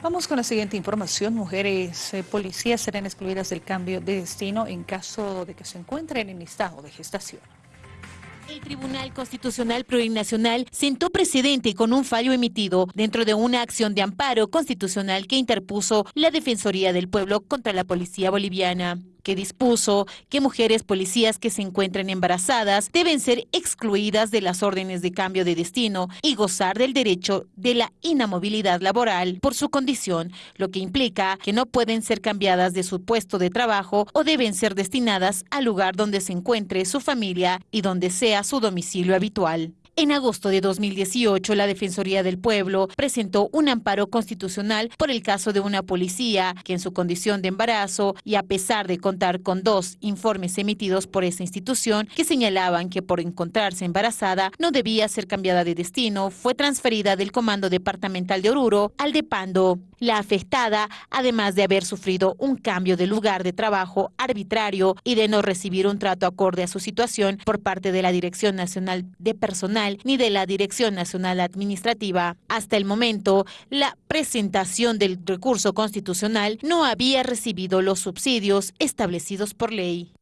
Vamos con la siguiente información. Mujeres eh, policías serán excluidas del cambio de destino en caso de que se encuentren en estado de gestación. El Tribunal Constitucional Plurinacional sentó precedente con un fallo emitido dentro de una acción de amparo constitucional que interpuso la Defensoría del Pueblo contra la Policía Boliviana que dispuso que mujeres policías que se encuentren embarazadas deben ser excluidas de las órdenes de cambio de destino y gozar del derecho de la inamovilidad laboral por su condición, lo que implica que no pueden ser cambiadas de su puesto de trabajo o deben ser destinadas al lugar donde se encuentre su familia y donde sea su domicilio habitual. En agosto de 2018, la Defensoría del Pueblo presentó un amparo constitucional por el caso de una policía que en su condición de embarazo y a pesar de contar con dos informes emitidos por esa institución que señalaban que por encontrarse embarazada no debía ser cambiada de destino, fue transferida del Comando Departamental de Oruro al de Pando. La afectada, además de haber sufrido un cambio de lugar de trabajo arbitrario y de no recibir un trato acorde a su situación por parte de la Dirección Nacional de Personal, ni de la Dirección Nacional Administrativa. Hasta el momento, la presentación del recurso constitucional no había recibido los subsidios establecidos por ley.